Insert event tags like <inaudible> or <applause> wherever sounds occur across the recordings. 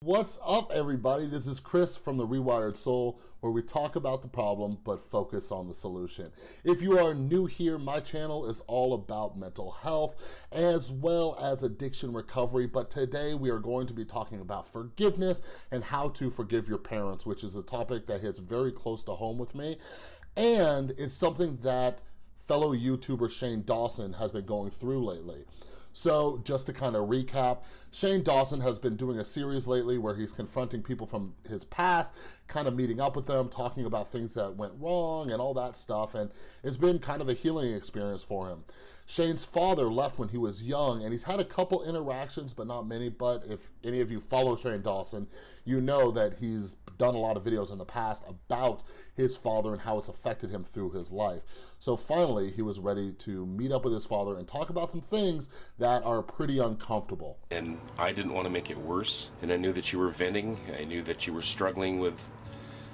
What's up everybody? This is Chris from The Rewired Soul where we talk about the problem but focus on the solution. If you are new here, my channel is all about mental health as well as addiction recovery but today we are going to be talking about forgiveness and how to forgive your parents which is a topic that hits very close to home with me and it's something that fellow YouTuber Shane Dawson has been going through lately. So just to kind of recap, Shane Dawson has been doing a series lately where he's confronting people from his past, kind of meeting up with them, talking about things that went wrong and all that stuff. And it's been kind of a healing experience for him. Shane's father left when he was young and he's had a couple interactions, but not many. But if any of you follow Shane Dawson, you know that he's done a lot of videos in the past about his father and how it's affected him through his life. So finally, he was ready to meet up with his father and talk about some things that are pretty uncomfortable. And I didn't want to make it worse. And I knew that you were venting. I knew that you were struggling with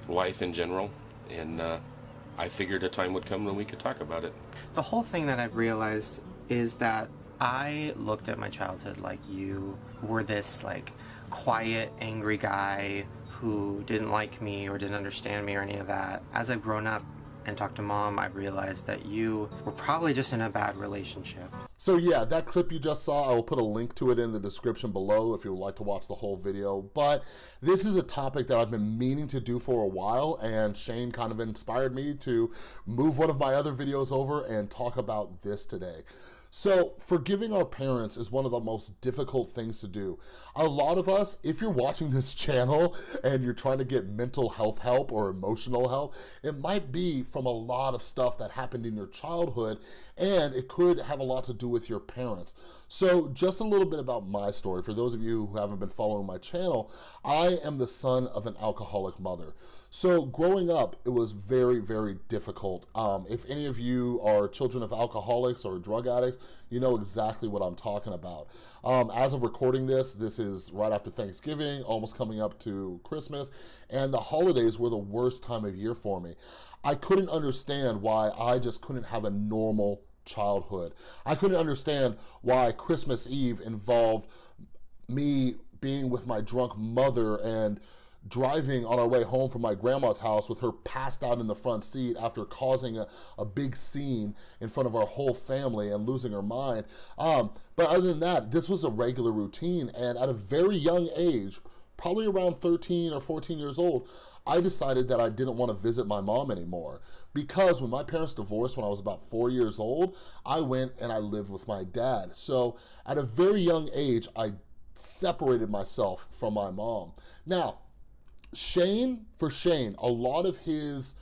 life in general. And uh, I figured a time would come when we could talk about it. The whole thing that I've realized is that I looked at my childhood like you were this like quiet, angry guy who didn't like me or didn't understand me or any of that. As I've grown up and talked to mom, I realized that you were probably just in a bad relationship. So yeah, that clip you just saw, I will put a link to it in the description below if you would like to watch the whole video. But this is a topic that I've been meaning to do for a while and Shane kind of inspired me to move one of my other videos over and talk about this today. So forgiving our parents is one of the most difficult things to do. A lot of us, if you're watching this <laughs> channel and you're trying to get mental health help or emotional help, it might be from a lot of stuff that happened in your childhood and it could have a lot to do with your parents. So just a little bit about my story. For those of you who haven't been following my channel, I am the son of an alcoholic mother. So growing up, it was very, very difficult. Um, if any of you are children of alcoholics or drug addicts, you know exactly what I'm talking about. Um, as of recording this, this is right after Thanksgiving, almost coming up to Christmas, and the holidays were the worst time of year for me. I couldn't understand why I just couldn't have a normal childhood. I couldn't understand why Christmas Eve involved me being with my drunk mother and driving on our way home from my grandma's house with her passed out in the front seat after causing a, a big scene in front of our whole family and losing her mind. Um, but other than that, this was a regular routine. And at a very young age, probably around 13 or 14 years old, I decided that I didn't want to visit my mom anymore because when my parents divorced when I was about four years old, I went and I lived with my dad. So at a very young age, I separated myself from my mom. Now, Shane, for Shane, a lot of his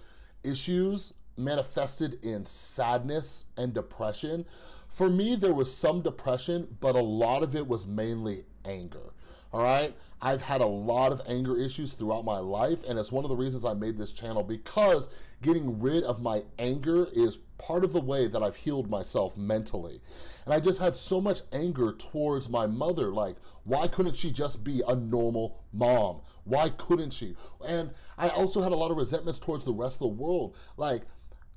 issues manifested in sadness and depression. For me, there was some depression, but a lot of it was mainly anger all right? I've had a lot of anger issues throughout my life, and it's one of the reasons I made this channel because getting rid of my anger is part of the way that I've healed myself mentally. And I just had so much anger towards my mother, like, why couldn't she just be a normal mom? Why couldn't she? And I also had a lot of resentments towards the rest of the world. Like,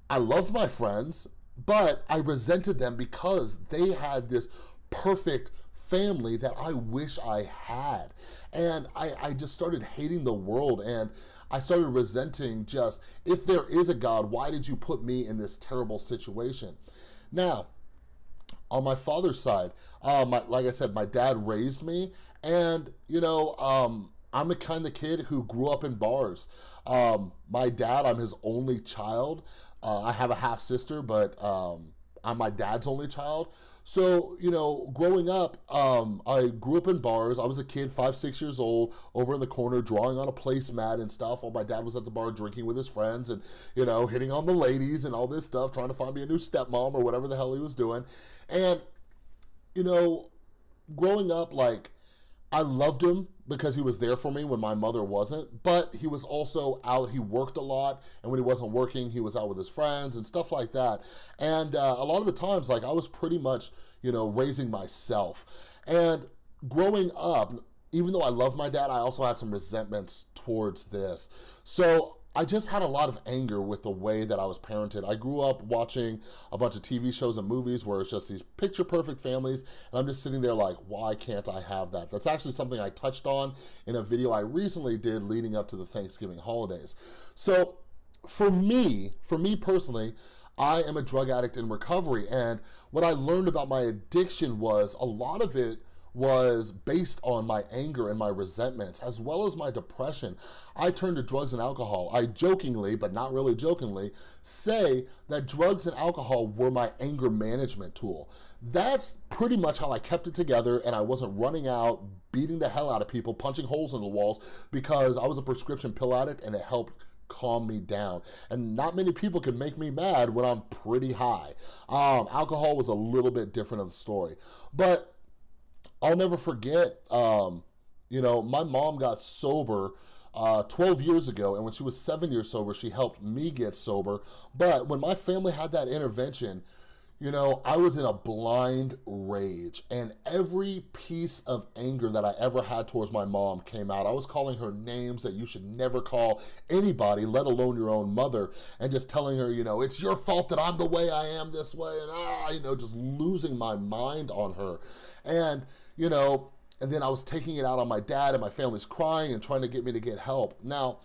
I loved my friends, but I resented them because they had this perfect family that I wish I had. And I, I just started hating the world and I started resenting just, if there is a God, why did you put me in this terrible situation? Now, on my father's side, uh, my, like I said, my dad raised me and, you know, um, I'm the kind of kid who grew up in bars. Um, my dad, I'm his only child. Uh, I have a half sister, but um, I'm my dad's only child. So, you know, growing up, um, I grew up in bars. I was a kid, five, six years old, over in the corner drawing on a placemat and stuff while my dad was at the bar drinking with his friends and, you know, hitting on the ladies and all this stuff, trying to find me a new stepmom or whatever the hell he was doing. And, you know, growing up, like, I loved him because he was there for me when my mother wasn't, but he was also out, he worked a lot, and when he wasn't working, he was out with his friends and stuff like that. And uh, a lot of the times, like I was pretty much, you know, raising myself. And growing up, even though I love my dad, I also had some resentments towards this. So I just had a lot of anger with the way that I was parented. I grew up watching a bunch of TV shows and movies where it's just these picture perfect families, and I'm just sitting there like, why can't I have that? That's actually something I touched on in a video I recently did leading up to the Thanksgiving holidays. So for me, for me personally, I am a drug addict in recovery, and what I learned about my addiction was a lot of it was based on my anger and my resentments, as well as my depression. I turned to drugs and alcohol. I jokingly, but not really jokingly, say that drugs and alcohol were my anger management tool. That's pretty much how I kept it together and I wasn't running out, beating the hell out of people, punching holes in the walls because I was a prescription pill addict and it helped calm me down. And not many people can make me mad when I'm pretty high. Um, alcohol was a little bit different of the story. But I'll never forget, um, you know, my mom got sober uh, 12 years ago, and when she was seven years sober, she helped me get sober. But when my family had that intervention, you know, I was in a blind rage and every piece of anger that I ever had towards my mom came out. I was calling her names that you should never call anybody, let alone your own mother, and just telling her, you know, it's your fault that I'm the way I am this way, and ah, you know, just losing my mind on her. And, you know, and then I was taking it out on my dad and my family's crying and trying to get me to get help. Now,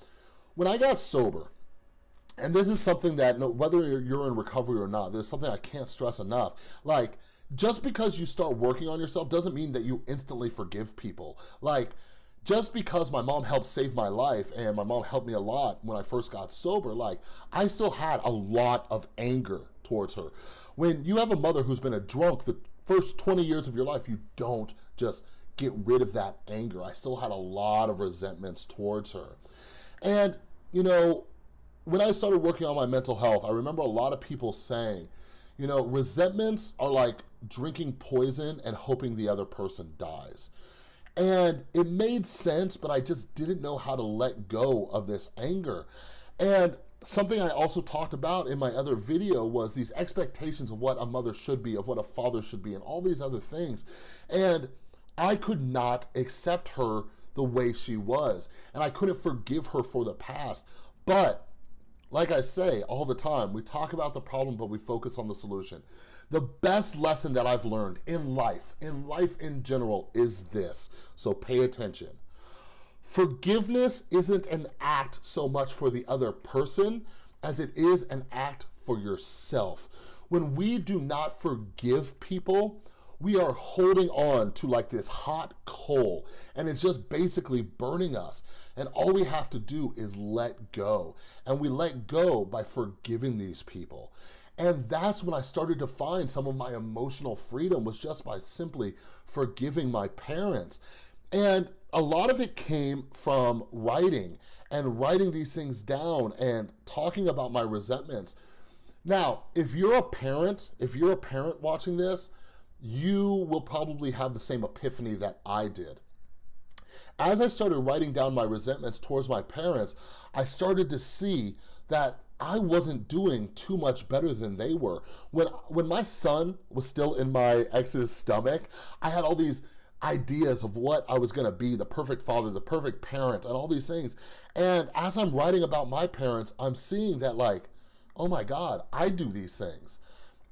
when I got sober, and this is something that whether you're in recovery or not, this is something I can't stress enough. Like, just because you start working on yourself doesn't mean that you instantly forgive people. Like, just because my mom helped save my life and my mom helped me a lot when I first got sober, like, I still had a lot of anger towards her. When you have a mother who's been a drunk the first 20 years of your life, you don't just get rid of that anger. I still had a lot of resentments towards her. And, you know, when I started working on my mental health, I remember a lot of people saying, you know, resentments are like drinking poison and hoping the other person dies. And it made sense, but I just didn't know how to let go of this anger. And something I also talked about in my other video was these expectations of what a mother should be, of what a father should be, and all these other things. And I could not accept her the way she was. And I couldn't forgive her for the past. But like I say all the time, we talk about the problem, but we focus on the solution. The best lesson that I've learned in life, in life in general, is this. So pay attention. Forgiveness isn't an act so much for the other person as it is an act for yourself. When we do not forgive people, we are holding on to like this hot coal and it's just basically burning us. And all we have to do is let go. And we let go by forgiving these people. And that's when I started to find some of my emotional freedom was just by simply forgiving my parents. And a lot of it came from writing and writing these things down and talking about my resentments. Now, if you're a parent, if you're a parent watching this, you will probably have the same epiphany that I did. As I started writing down my resentments towards my parents, I started to see that I wasn't doing too much better than they were. When, when my son was still in my ex's stomach, I had all these ideas of what I was gonna be, the perfect father, the perfect parent, and all these things. And as I'm writing about my parents, I'm seeing that like, oh my God, I do these things.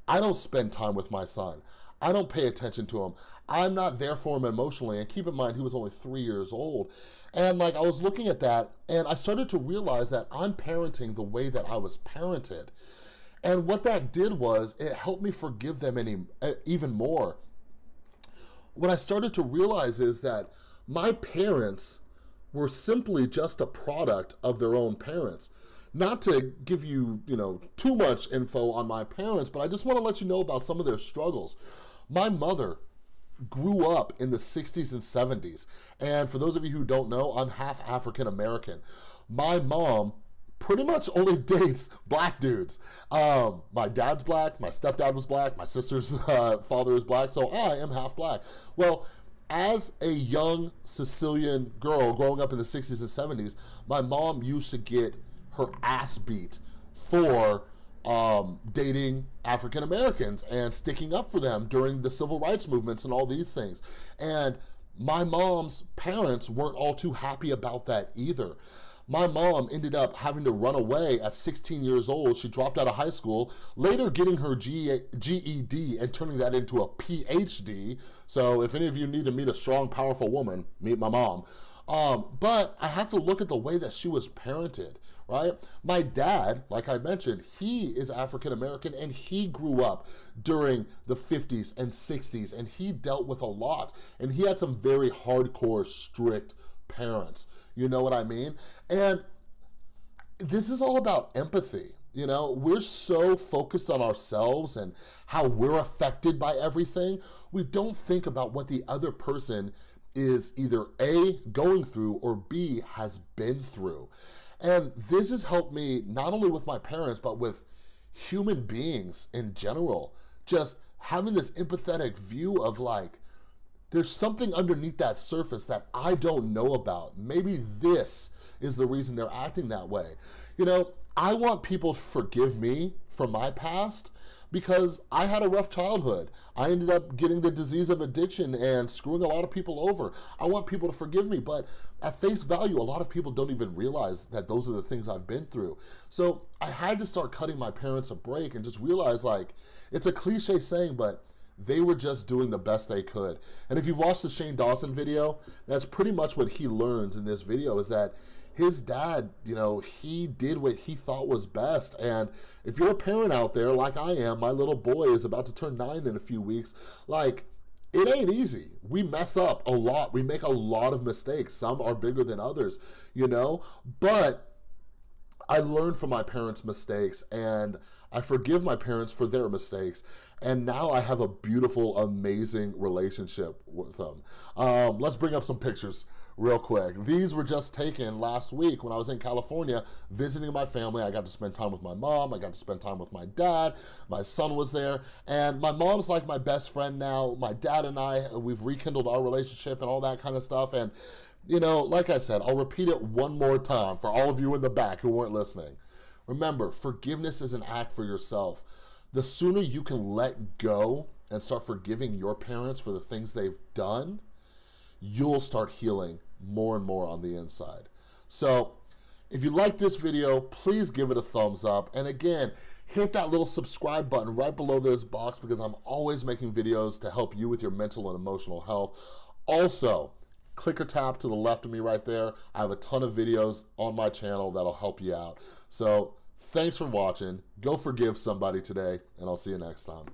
I don't spend time with my son. I don't pay attention to him. I'm not there for him emotionally. And keep in mind, he was only three years old. And like, I was looking at that and I started to realize that I'm parenting the way that I was parented. And what that did was it helped me forgive them any, eh, even more. What I started to realize is that my parents were simply just a product of their own parents. Not to give you, you know, too much info on my parents, but I just want to let you know about some of their struggles. My mother grew up in the 60s and 70s. And for those of you who don't know, I'm half African American. My mom pretty much only <laughs> dates black dudes. Um, my dad's black, my stepdad was black, my sister's <laughs> uh, father is black, so I am half black. Well, as a young Sicilian girl growing up in the 60s and 70s, my mom used to get her ass beat for um, dating African Americans and sticking up for them during the civil rights movements and all these things. And my mom's parents weren't all too happy about that either. My mom ended up having to run away at 16 years old. She dropped out of high school, later getting her GED and turning that into a PhD. So if any of you need to meet a strong, powerful woman, meet my mom. Um, but I have to look at the way that she was parented, right? My dad, like I mentioned, he is African American and he grew up during the 50s and 60s and he dealt with a lot and he had some very hardcore, strict parents. You know what I mean? And this is all about empathy. You know, we're so focused on ourselves and how we're affected by everything. We don't think about what the other person is either A, going through, or B, has been through. And this has helped me not only with my parents, but with human beings in general. Just having this empathetic view of like, there's something underneath that surface that I don't know about. Maybe this is the reason they're acting that way. You know, I want people to forgive me for my past, because I had a rough childhood. I ended up getting the disease of addiction and screwing a lot of people over. I want people to forgive me, but at face value, a lot of people don't even realize that those are the things I've been through. So I had to start cutting my parents a break and just realize like, it's a cliche saying, but they were just doing the best they could. And if you've watched the Shane Dawson video, that's pretty much what he learns in this video is that his dad, you know, he did what he thought was best. And if you're a parent out there, like I am, my little boy is about to turn nine in a few weeks, like, it ain't easy. We mess up a lot. We make a lot of mistakes. Some are bigger than others, you know? But I learned from my parents' mistakes and I forgive my parents for their mistakes. And now I have a beautiful, amazing relationship with them. Um, let's bring up some pictures real quick. These were just taken last week when I was in California visiting my family. I got to spend time with my mom. I got to spend time with my dad. My son was there. And my mom's like my best friend now. My dad and I, we've rekindled our relationship and all that kind of stuff. And, you know, like I said, I'll repeat it one more time for all of you in the back who weren't listening. Remember, forgiveness is an act for yourself. The sooner you can let go and start forgiving your parents for the things they've done, you'll start healing more and more on the inside. So if you like this video, please give it a thumbs up. And again, hit that little subscribe button right below this box because I'm always making videos to help you with your mental and emotional health. Also, click or tap to the left of me right there. I have a ton of videos on my channel that'll help you out. So thanks for watching. Go forgive somebody today, and I'll see you next time.